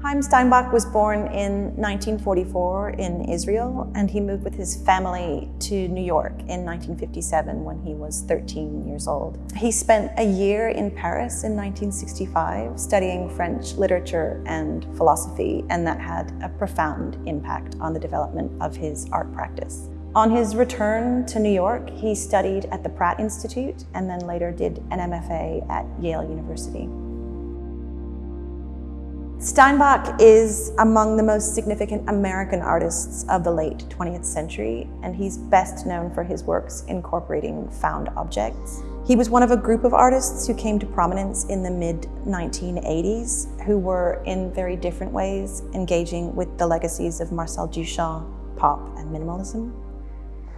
Haim Steinbach was born in 1944 in Israel and he moved with his family to New York in 1957 when he was 13 years old. He spent a year in Paris in 1965 studying French literature and philosophy and that had a profound impact on the development of his art practice. On his return to New York, he studied at the Pratt Institute and then later did an MFA at Yale University. Steinbach is among the most significant American artists of the late 20th century, and he's best known for his works incorporating found objects. He was one of a group of artists who came to prominence in the mid-1980s, who were in very different ways engaging with the legacies of Marcel Duchamp, pop, and minimalism.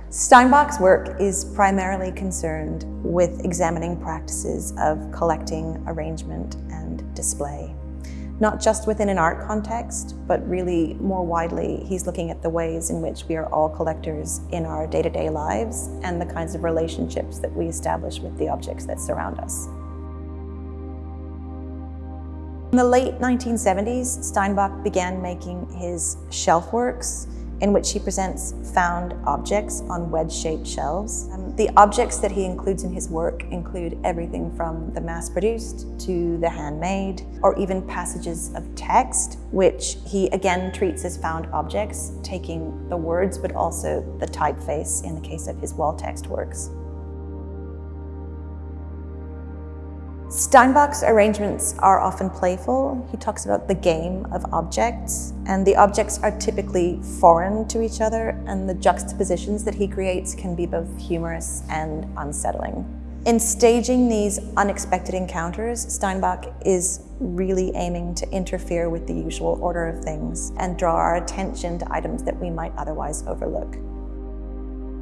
Steinbach's work is primarily concerned with examining practices of collecting, arrangement, and display not just within an art context, but really more widely, he's looking at the ways in which we are all collectors in our day-to-day -day lives and the kinds of relationships that we establish with the objects that surround us. In the late 1970s, Steinbach began making his shelf works in which he presents found objects on wedge-shaped shelves. Um, the objects that he includes in his work include everything from the mass-produced to the handmade, or even passages of text, which he again treats as found objects, taking the words but also the typeface in the case of his wall text works. Steinbach's arrangements are often playful. He talks about the game of objects, and the objects are typically foreign to each other, and the juxtapositions that he creates can be both humorous and unsettling. In staging these unexpected encounters, Steinbach is really aiming to interfere with the usual order of things and draw our attention to items that we might otherwise overlook.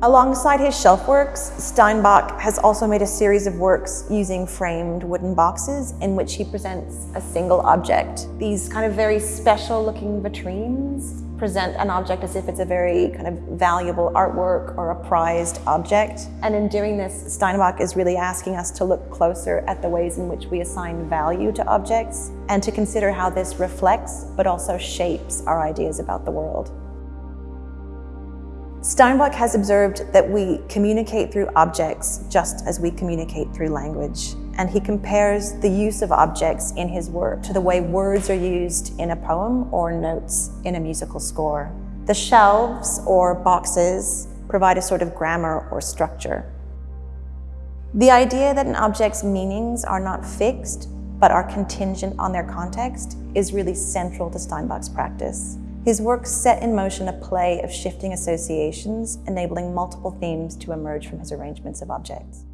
Alongside his shelf works, Steinbach has also made a series of works using framed wooden boxes in which he presents a single object. These kind of very special looking vitrines present an object as if it's a very kind of valuable artwork or a prized object. And in doing this, Steinbach is really asking us to look closer at the ways in which we assign value to objects and to consider how this reflects but also shapes our ideas about the world. Steinbach has observed that we communicate through objects just as we communicate through language. And he compares the use of objects in his work to the way words are used in a poem or notes in a musical score. The shelves or boxes provide a sort of grammar or structure. The idea that an object's meanings are not fixed, but are contingent on their context is really central to Steinbach's practice. His work set in motion a play of shifting associations, enabling multiple themes to emerge from his arrangements of objects.